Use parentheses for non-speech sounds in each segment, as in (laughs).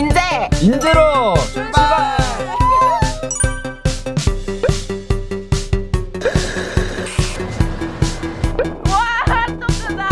인제 인제로 출발! 와 핫도그다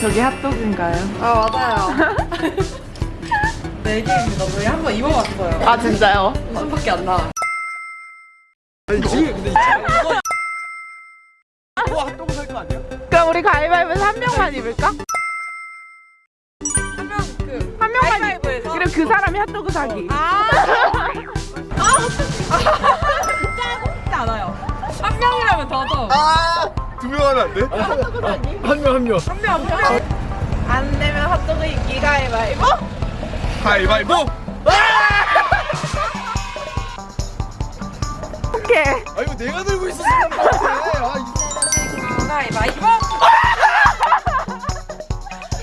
저기 핫도그인가요? 아 맞아요. (laughs) 네 개입니다. 저희 한번 입어봤어요. 아 진짜요? 웃음밖에 안 나. 우리 가위바위보에서 한 명만 입을까? 한명그 한 명만 입 가위바위보에서? 그리고 그 사람이 핫도그 사기 아. 아 어떡해. 진짜 않아요. 한 명이라면 더더. 아두 명 하면 안 돼? 한명 한 명 한 명, 한 명. 안 되면 핫도그 입기 가위바위보 가위바위보! 오케이 아 이거 내가 들고 같아 아, 이- 가위바위보.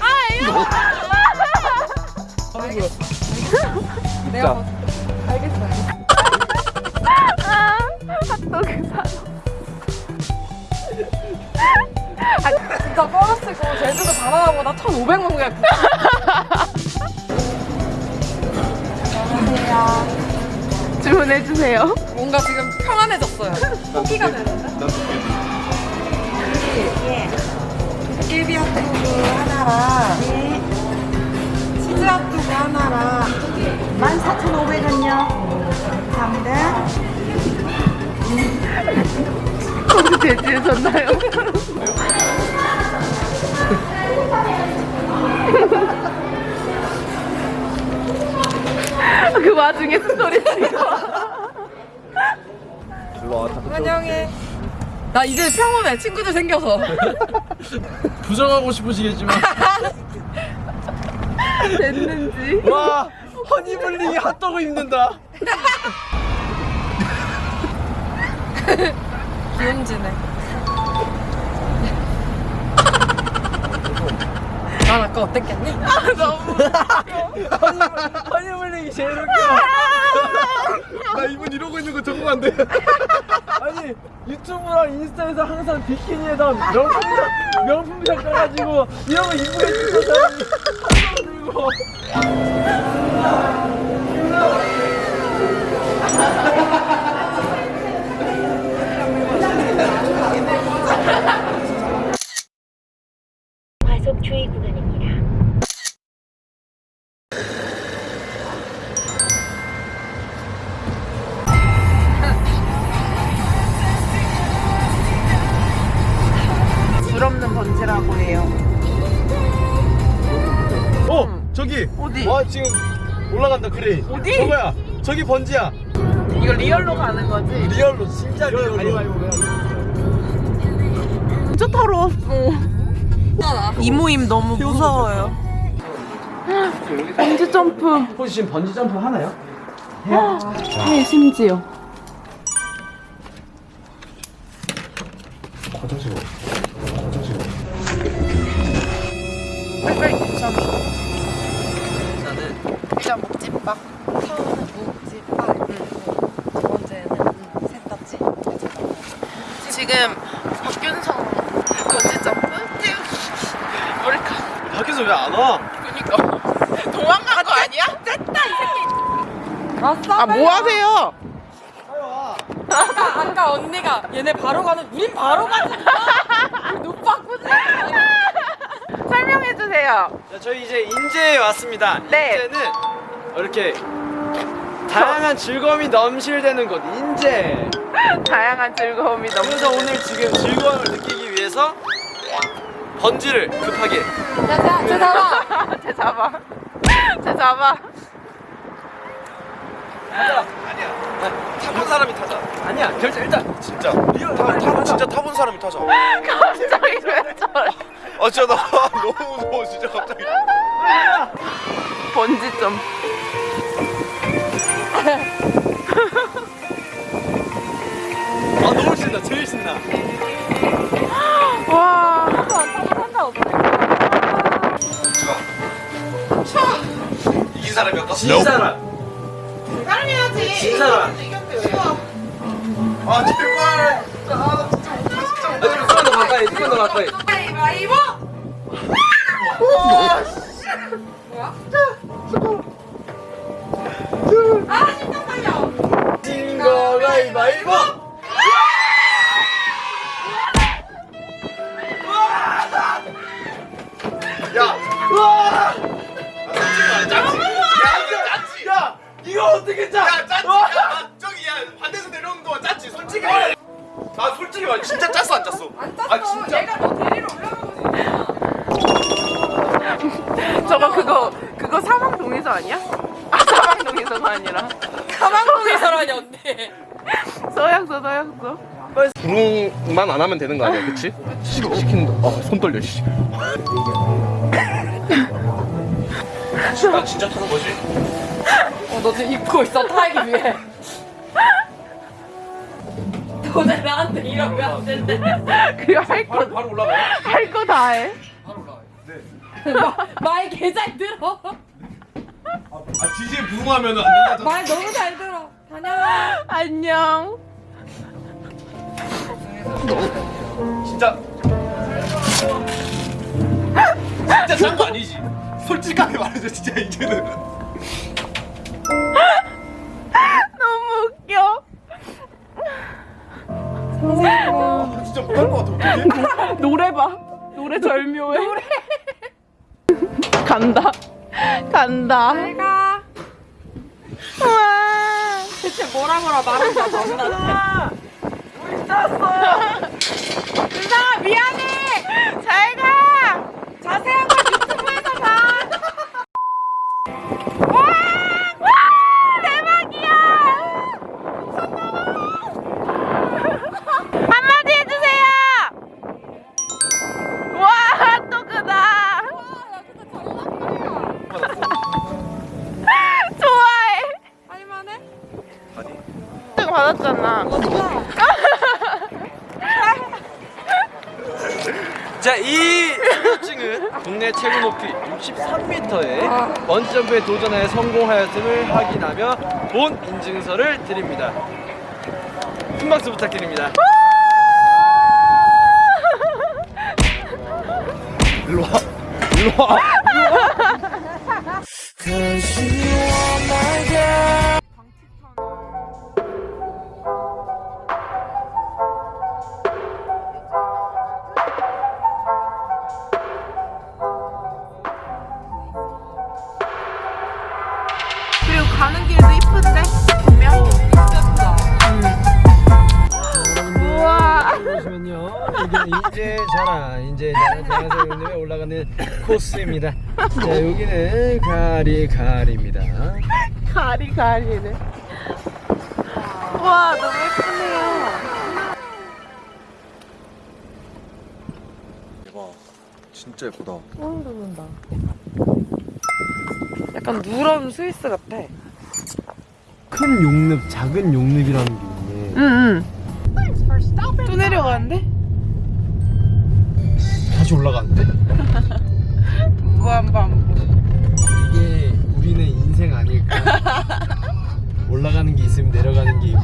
아 이거 거야 내가 먼저. 알겠어요. 아, 핫도그 사 진짜 버스고 제주도 바나나보다 1,500만 그냥. 안녕하세요. 주문해주세요 뭔가 지금 평안해졌어요. 포기가 되는데? 난 두개 일비 핫도그 하나랑 치즈 핫도그 하나랑 14,500원요. 감사합니다. 혹시 제지해졌나요? 그 와중에 스토리 찍어 일로 와 환영해. 나 이제 평온해. 친구들 생겨서. (laughs) 부정하고 싶으시겠지만 (laughs) 됐는지 와 허니블링이 핫도그 입는다 (laughs) 기운지네. 난 아까 어땠겠니? (laughs) 허니블링이 제일 웃겨. 나 이분 이러고 있는 거 적응 안돼. 아니 유튜브랑 인스타에서 항상 비키니에다 명품샷 명품샷 까가지고 이런 거 입고 있는 사람이 들고 간다 크레인 어디? 저거야. 저기 번지야. 이거 real로 가는 거지? real로 진짜 real로. 진짜 더러웠어. 이 모임 너무 무서워요. 번지 점프. 혹시 지금 번지 점프 하나요? 네 심지어. 화장실 화장실 빨리빨리 일단 묵집밥 처음은 묵집밥. 두 번째는 셋다지. 지금 박균성 번지 점프 태우기 머리카 밖에서 왜안 와? 그니까 도망간 거 아니야? 왔어? 아 뭐 하세요? 아까, 아까 언니가 얘네 바로 가는 우린 바로 가는 눈 바꾸지 설명해 주세요. 자, 저희 이제 인제에 왔습니다. 네. 인제는 이렇게 다양한 즐거움이 넘실대는 곳 인제. (laughs) 다양한 즐거움이 너무 그래서 오늘 지금 즐거움을 느끼기 위해서 번지를 급하게 자자 저 잡아 (laughs) 제 잡아. 제 잡아. 아니야. 타본 사람이 타자. 아니야. 결정 일단 진짜. real 타, 타 진짜 타본 사람이 타자. (laughs) 갑자기 왜 저래? 아 진짜 나 너무 무서워 진짜 갑자기. 번지 점. 아 너무 신나. 제일 신나. 와. 이긴 사람이 없다. 진 사람. 사람 해야지. 진 사람. 아 제발. 아 가까이. 가위바위보! 이거 어떻게 짜? 야, 짰지. 야, 저기 야 반대에서 내려오는 동안 짰지. 솔직히. 나 솔직히 말 진짜 짰어 안 짰어? 안 짰어. 아 진짜. 얘가 너 데리러 올라가고 싶어. 저거 그거 그거 사망동에서 아니야? 아 사망동에서가 아니라 가방동에서라니 언니. 서약서 서약서 부릉만 안 하면 되는 거 아니야, 그치? 시, 시키는 거. 어, 손 떨려, 씨. (laughs) 나 진짜 타는 거지? 어, 너 지금 입고 있어 타기 위해. 너네 나한테 이러면 안 된대. 그거 할거 바로 올라가요? 할거 다 해. 말개잘 들어. 아, 지지에 부응하면 안 된다. 말 너무 잘 들어. 다녀. 안녕. 진짜. 진짜 짠거 아니지? 솔직하게 말해줘, 진짜 이제는. (laughs) 노래 봐. 노래 절묘해. 노래. (laughs) 간다. 간다. 내가 와. 대체 뭐라 뭐라 말한다 너무나. 은상아 국내 최고 높이 63m의 번점프에 도전하여 성공하였음을 확인하며 본 인증서를 드립니다. 큰 박수 부탁드립니다. 일로 와. 일로 와. (laughs) 우와. 보시면요, 여기는 인제 자라, 인제 자라 대한생님에 올라가는 코스입니다. 자, 여기는 가리 가리입니다. 가리 가리네. 와 너무 예쁘네요. 대박. 진짜 예쁘다. 약간 누런 스위스 같아. 큰 용늪, 작은 용늪이라는 게 있네. 응응. 또 내려가는데? 다시 올라가는데? (laughs) 무한반복. 이게 우리는 인생 아닐까? (laughs) 올라가는 게 있으면 내려가는 게 있고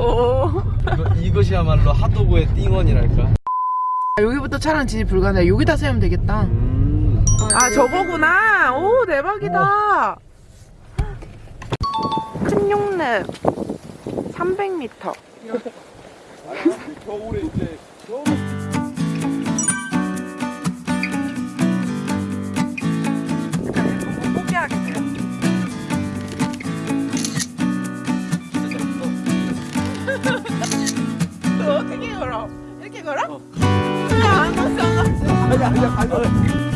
오. 이거, 이것이야말로 핫도그의 띵원이랄까? 여기부터 차량 진입 불가능해. 여기다 세우면 되겠다. 음. 아 저거구나. 오 대박이다. 큰 용렙 300m. 겨울에 이제 너 어떻게 걸어? 이렇게 걸어? 야, 안 왔어, 안 왔어. 아니 아니 아니